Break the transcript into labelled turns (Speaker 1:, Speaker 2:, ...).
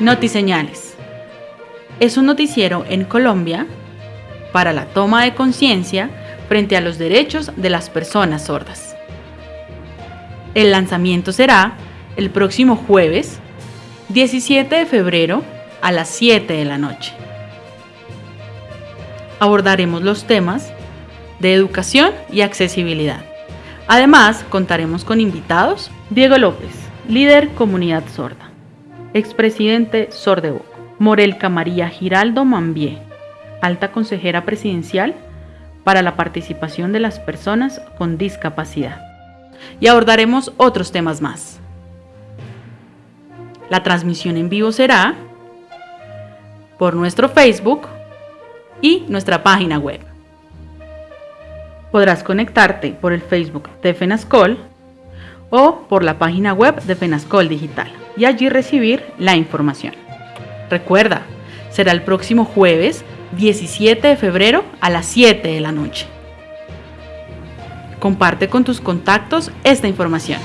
Speaker 1: Notiseñales. Es un noticiero en Colombia para la toma de conciencia frente a los derechos de las personas sordas. El lanzamiento será el próximo jueves 17 de febrero a las 7 de la noche. Abordaremos los temas de educación y accesibilidad. Además, contaremos con invitados Diego López, líder Comunidad Sorda, expresidente Sordevoco, Morelca María Giraldo Mambié, alta consejera presidencial para la participación de las personas con discapacidad. Y abordaremos otros temas más. La transmisión en vivo será por nuestro Facebook y nuestra página web. Podrás conectarte por el Facebook de FENASCOL o por la página web de FENASCOL Digital y allí recibir la información. Recuerda, será el próximo jueves 17 de febrero a las 7 de la noche. Comparte con tus contactos esta información.